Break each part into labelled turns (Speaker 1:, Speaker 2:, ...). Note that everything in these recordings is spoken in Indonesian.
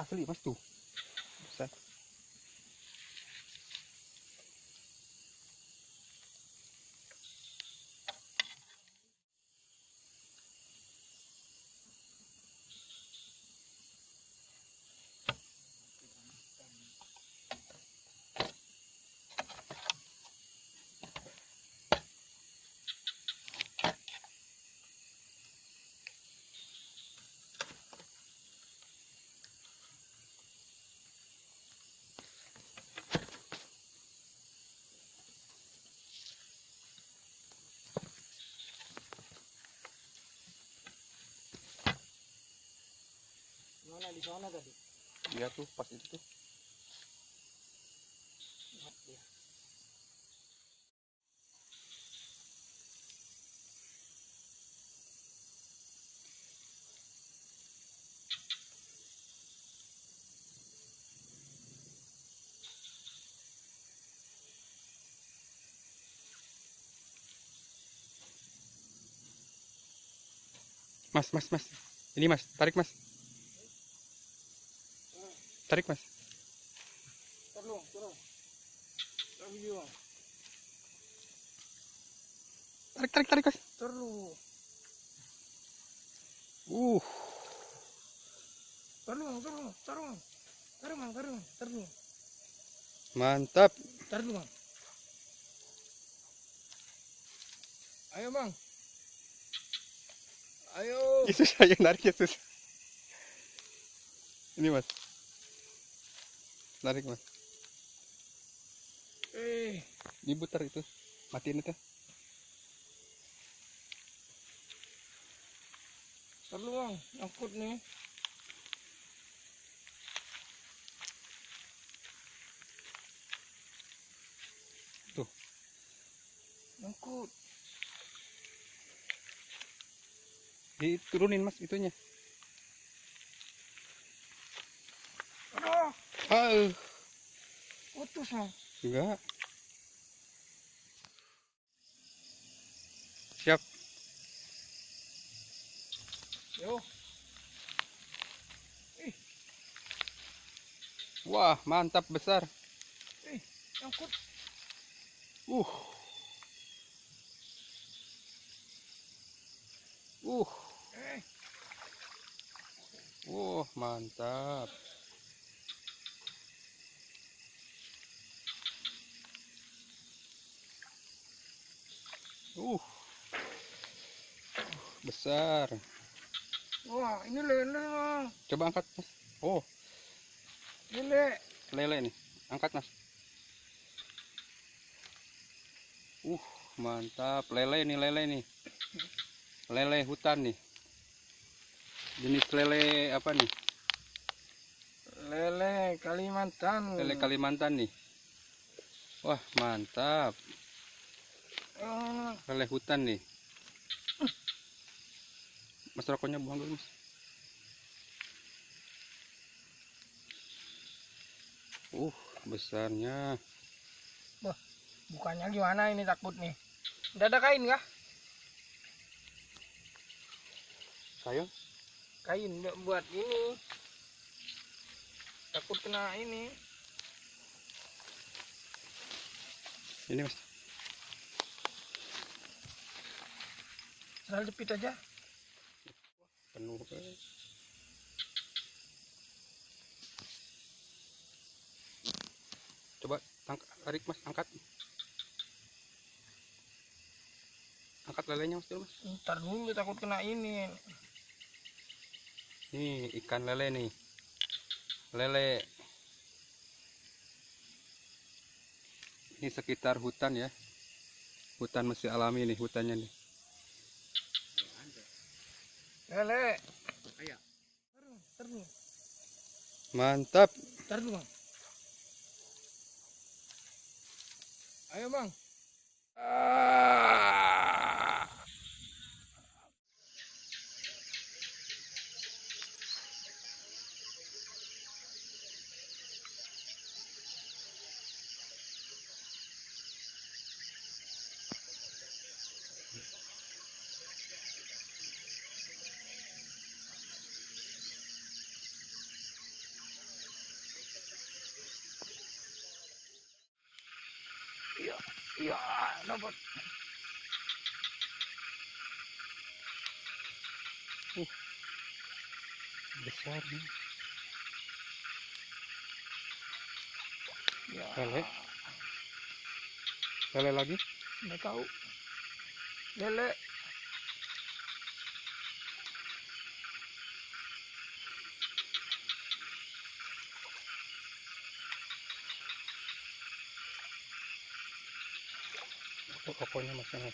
Speaker 1: asli mas tuh besar
Speaker 2: Mana di sana tadi?
Speaker 1: iya tuh pas itu tuh
Speaker 2: Lihat dia.
Speaker 1: mas mas mas ini mas tarik mas tarik mas.
Speaker 2: Terus juga.
Speaker 1: tarik tarik tarik mas
Speaker 2: Terus.
Speaker 1: uh
Speaker 2: terus.
Speaker 1: mantap
Speaker 2: Terus, Bang. Ayo, Bang. Ayo.
Speaker 1: Yesus saya narik Yesus ini mas tarik mas
Speaker 2: Eh,
Speaker 1: diputar itu matiin itu
Speaker 2: Bang. Angkut nih.
Speaker 1: Tuh.
Speaker 2: Angkut.
Speaker 1: diturunin mas itunya
Speaker 2: Aduh,
Speaker 1: ah
Speaker 2: putus, Bang.
Speaker 1: enggak. Siap.
Speaker 2: Yo.
Speaker 1: wah mantap besar.
Speaker 2: Eh, angkut.
Speaker 1: uh. Uh.
Speaker 2: Eh,
Speaker 1: uh mantap uh. Besar.
Speaker 2: Wah, ini lele, Bang.
Speaker 1: coba angkat. Mas oh.
Speaker 2: Lele.
Speaker 1: lele nih. Angkat mas. Uh mantap. Lele nih lele nih. Lele hutan nih. Jenis lele apa nih?
Speaker 2: Lele Kalimantan.
Speaker 1: lele Kalimantan nih. Wah mantap Lele hutan nih mas rokoknya buang dulu mas uh besarnya
Speaker 2: bukannya gimana ini takut nih. Udah ada kain kah?
Speaker 1: sayang
Speaker 2: Kain nggak buat ini. Takut kena ini.
Speaker 1: ini mas
Speaker 2: Selalu jepit aja.
Speaker 1: penuh eh. coba tarik mas. Angkat. Angkat lelenya mas dulu mas.
Speaker 2: Ntar dulu takut kena ini.
Speaker 1: nih ikan lele nih. Lele. Ini sekitar hutan ya. Hutan masih alami nih hutannya nih
Speaker 2: Lele. Ayo. Terus,
Speaker 1: mantap
Speaker 2: Terus, Bang. Ayo, Bang. Ah. Ya, dapat.
Speaker 1: Besar nih.
Speaker 2: Ya,
Speaker 1: Lele. Lele lagi.
Speaker 2: nggak tahu. Lele.
Speaker 1: Oh, pokoknya masih ada.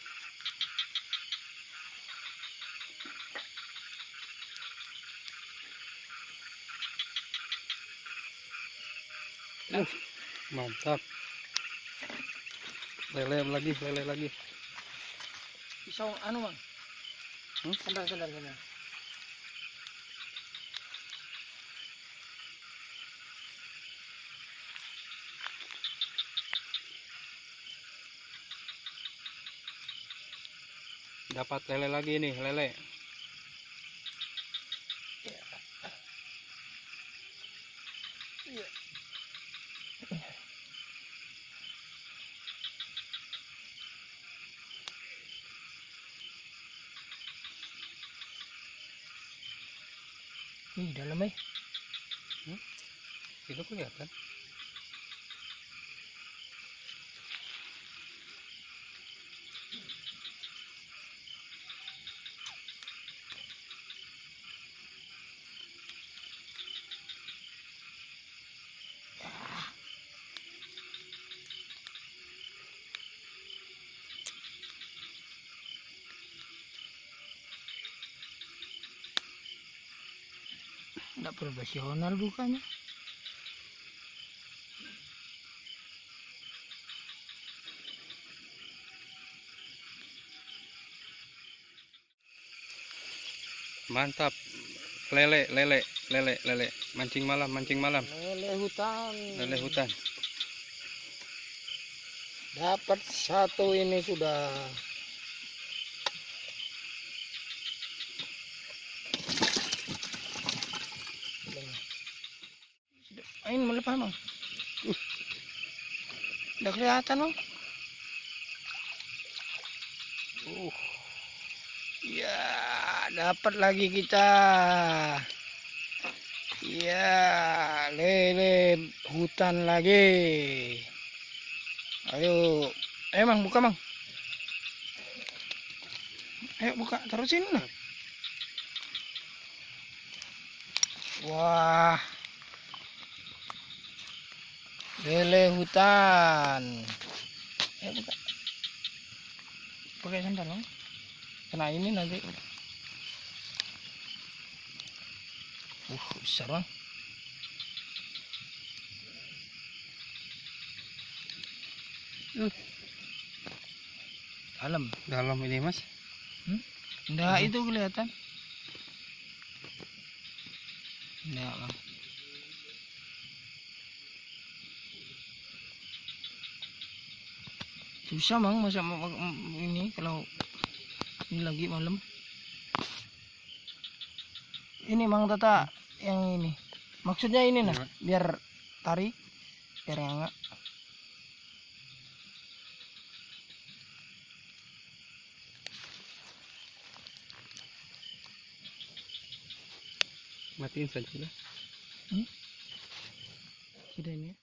Speaker 1: Uh, mantap. Lele lagi, lele lagi.
Speaker 2: Pisau anu, Bang.
Speaker 1: Hmm?
Speaker 2: Sandal, sandal, sandal.
Speaker 1: Dapat lele lagi nih, lele.
Speaker 2: Ih, dalam eh.
Speaker 1: Itu kelihatan.
Speaker 2: Nggak profesional bukannya.
Speaker 1: Mantap. Lele, lele, lele, lele. Mancing malam, mancing malam.
Speaker 2: Lele hutan.
Speaker 1: Lele hutan.
Speaker 2: Dapat satu ini sudah. Ain melepas bang. Udah kelihatan bang.
Speaker 1: Uh,
Speaker 2: Ya dapat lagi kita. Ya lele hutan lagi. Ayo, ayo mang buka mang. Ayo buka terusin. Wah, lele hutan. Ayo buka. Pakai sandal mang. Kena ini nanti. Uh, besar bang.
Speaker 1: Hmm.
Speaker 2: Dalam.
Speaker 1: dalam ini mas.
Speaker 2: Enggak itu kelihatan. Enggak, Bang. Susah, Bang, masa ma- ma- ma- ini kalau ini lagi malam. Ini Bang Tata yang ini. Maksudnya ini nah,
Speaker 1: Iya.
Speaker 2: biar tarik biar enggak.
Speaker 1: Matiin saja sudah.
Speaker 2: Sudah ini. ya.